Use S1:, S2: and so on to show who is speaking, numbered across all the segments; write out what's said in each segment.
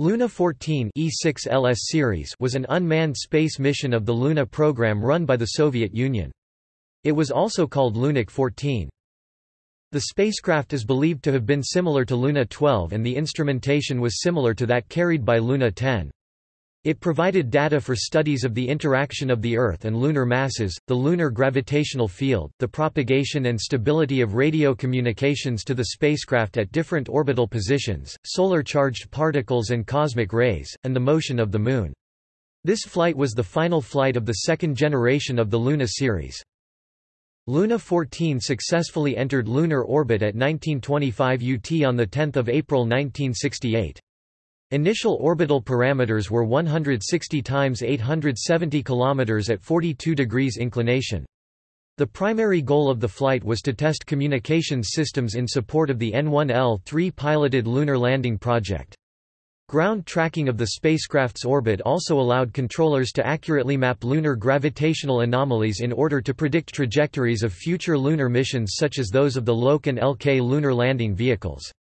S1: Luna 14 E6LS series was an unmanned space mission of the Luna program run by the Soviet Union. It was also called Lunik 14. The spacecraft is believed to have been similar to Luna 12 and the instrumentation was similar to that carried by Luna 10. It provided data for studies of the interaction of the Earth and lunar masses, the lunar gravitational field, the propagation and stability of radio communications to the spacecraft at different orbital positions, solar-charged particles and cosmic rays, and the motion of the Moon. This flight was the final flight of the second generation of the Luna series. Luna 14 successfully entered lunar orbit at 1925 UT on 10 April 1968. Initial orbital parameters were 160 times 870 km at 42 degrees inclination. The primary goal of the flight was to test communications systems in support of the N1L-3 piloted lunar landing project. Ground tracking of the spacecraft's orbit also allowed controllers to accurately map lunar gravitational anomalies in order to predict trajectories of future lunar missions such as those of the LOK and LK lunar landing vehicles.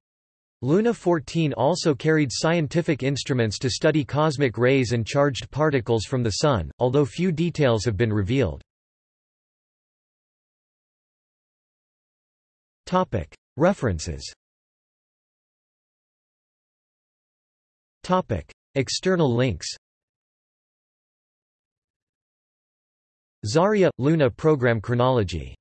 S1: Luna 14 also carried scientific instruments to study cosmic rays and charged particles from the Sun, although few details have been revealed. References. External links. Zarya – Luna program chronology